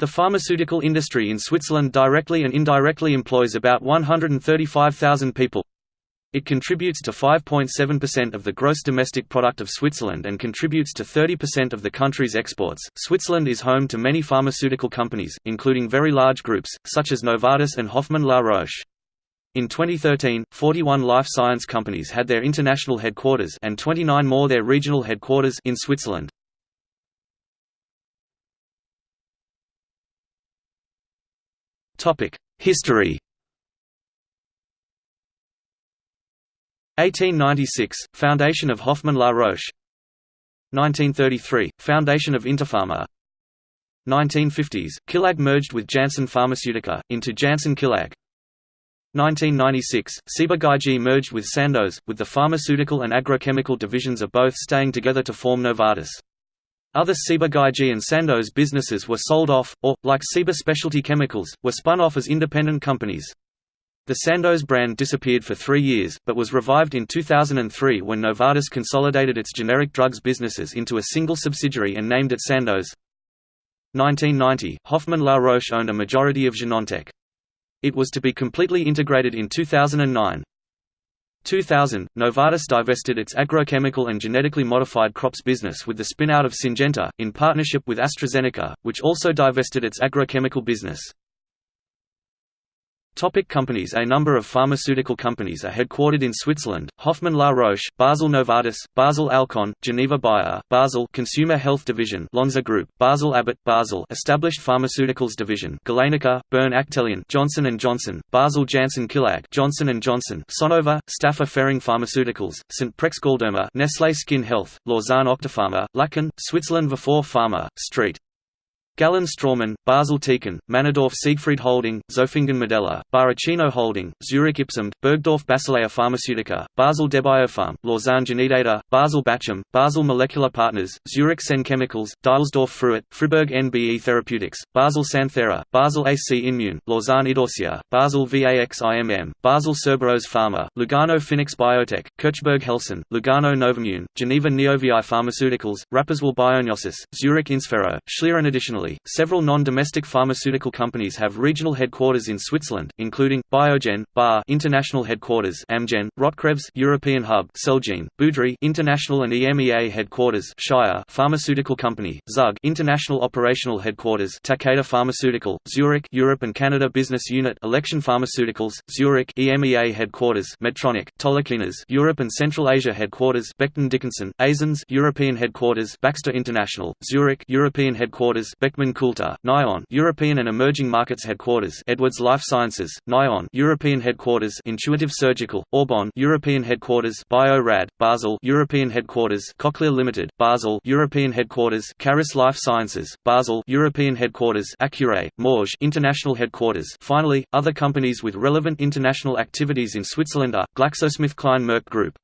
The pharmaceutical industry in Switzerland directly and indirectly employs about 135,000 people. It contributes to 5.7% of the gross domestic product of Switzerland and contributes to 30% of the country's exports. Switzerland is home to many pharmaceutical companies, including very large groups, such as Novartis and Hoffmann La Roche. In 2013, 41 life science companies had their international headquarters and 29 more their regional headquarters in Switzerland. History. 1896 – Foundation of Hoffmann La Roche. 1933 – Foundation of Interpharma. 1950s – Cilag merged with Janssen Pharmaceutica, into Janssen Cilag. 1996 – Ciba-Geigy merged with Sandoz, with the pharmaceutical and agrochemical divisions of both staying together to form Novartis. Other Ciba-Geigy and Sandoz businesses were sold off, or, like Ciba Specialty Chemicals, were spun off as independent companies. The Sandoz brand disappeared for three years, but was revived in 2003 when Novartis consolidated its generic drugs businesses into a single subsidiary and named it Sandoz. 1990, Hoffmann La Roche owned a majority of Genentech. It was to be completely integrated in 2009. 2000, Novartis divested its agrochemical and genetically modified crops business with the spin-out of Syngenta, in partnership with AstraZeneca, which also divested its agrochemical business. Topic companies A number of pharmaceutical companies are headquartered in Switzerland, Hoffmann La Roche, Basel Novartis, Basel Alcon, Geneva Bayer, Basel Consumer Health Division Lonza Group, Basel Abbott, Basel Established Pharmaceuticals Division Galenica, Bern Actelion Johnson & Johnson, Basel Janssen Cilag Johnson & Johnson, Sonova, Stäfa Ferring Pharmaceuticals, St. Prex Galderma Nestlé Skin Health, Lausanne Octapharma, Lachen, Switzerland Vifor Pharma, Street Gallen Straumann, Basel Tecan, Männedorf Siegfried Holding, Zofingen Medela, Baracino Holding, Zurich Ipsum, Burgdorf Basilea Pharmaceutica, Basel Debiopharm, Lausanne Genedata, Basel Bachem, Basel Molecular Partners, Zurich Senn Chemicals, Dielsdorf Fruit, Fribourg NBE Therapeutics, Basel Santhera, Basel AC Immune, Lausanne Idorsia, Basel VAXIMM, Basel Cerberus Pharma, Lugano Phoenix Biotech, Kirchberg Helsinn, Lugano Novimmune, Geneva Neovii Pharmaceuticals, Rapperswil Biognosys, Zurich InSphero, Schlieren additionally several non-domestic pharmaceutical companies have regional headquarters in Switzerland, including Biogen, Bayer International Headquarters, Amgen, Rotkreuz European Hub, Celgene, Boudry International and EMEA Headquarters, Shire Pharmaceutical Company, Zug International Operational Headquarters, Takeda Pharmaceutical, Zurich Europe and Canada Business Unit, Alexion Pharmaceuticals, Zurich EMEA Headquarters, Medtronic, Tolochenaz Europe and Central Asia Headquarters, Becton Dickinson, Eysins European Headquarters, Baxter International, Zurich European Headquarters, Beckman Beckman Coulter, Nyon European and Emerging Markets Headquarters Edwards Life Sciences, Nyon European Headquarters Intuitive Surgical, Aubonne European Headquarters Bio-Rad, Basel European Headquarters Cochlear Limited, Basel European Headquarters Caris Life Sciences, Basel European Headquarters Accuray, Morges International Headquarters Finally, other companies with relevant international activities in Switzerland are, GlaxoSmithKline Merck Group.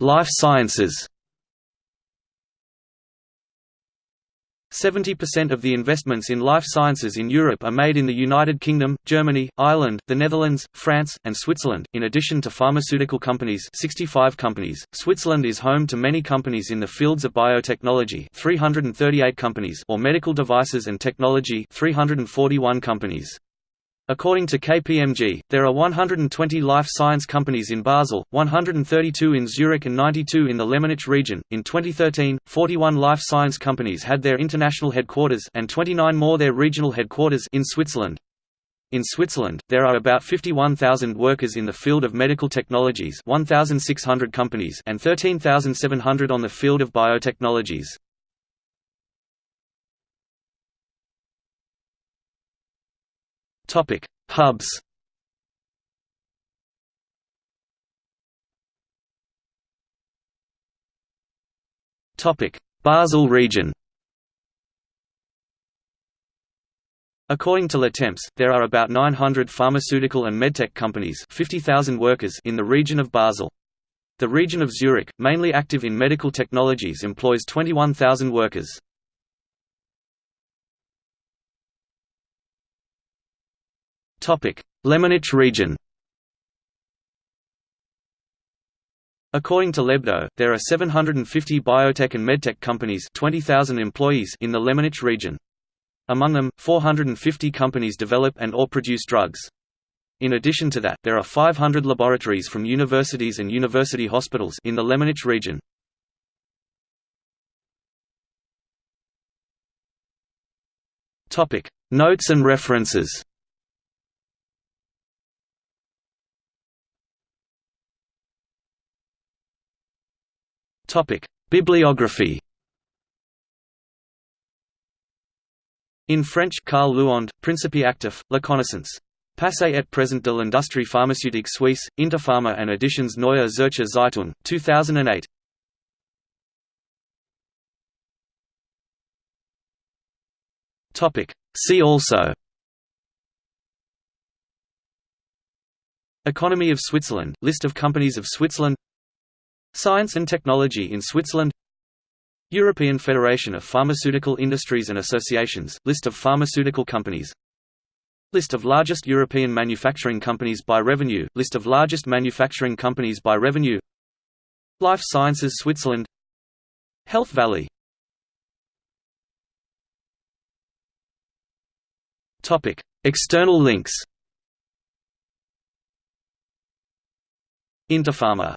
Life sciences 70% of the investments in life sciences in Europe are made in the United Kingdom, Germany, Ireland, the Netherlands, France, and Switzerland. In addition to pharmaceutical companies, 65 companies, Switzerland is home to many companies in the fields of biotechnology, 338 companies, or medical devices and technology, 341 companies. According to KPMG, there are 120 life science companies in Basel, 132 in Zurich, and 92 in the Lemanic region. In 2013, 41 life science companies had their international headquarters and 29 more their regional headquarters in Switzerland. In Switzerland, there are about 51,000 workers in the field of medical technologies 1,600 companies and 13,700 on the field of biotechnologies. Topic: Hubs. Topic: Basel region. According to Le Temps, there are about 900 pharmaceutical and medtech companies 50,000 workers in the region of Basel. The region of Zurich, mainly active in medical technologies employs 21,000 workers. Lemanic region According to L'Hebdo, there are 750 biotech and medtech companies 20,000 employees in the Lemanic region. Among them, 450 companies develop and or produce drugs. In addition to that, there are 500 laboratories from universities and university hospitals in the Lemanic region. Notes and references. Bibliography. In French, Karl Lüönd, Principe actif, La connaissance. Passé et présent de l'industrie pharmaceutique suisse, Interpharma and Editions Neue Zürcher Zeitung, 2008. Topic. See also Economy of Switzerland – List of companies of Switzerland Science and technology in Switzerland. European Federation of Pharmaceutical Industries and Associations – List of pharmaceutical companies. List of largest European manufacturing companies by revenue – List of largest manufacturing companies by revenue. Life Sciences Switzerland. Health Valley. External links. Interpharma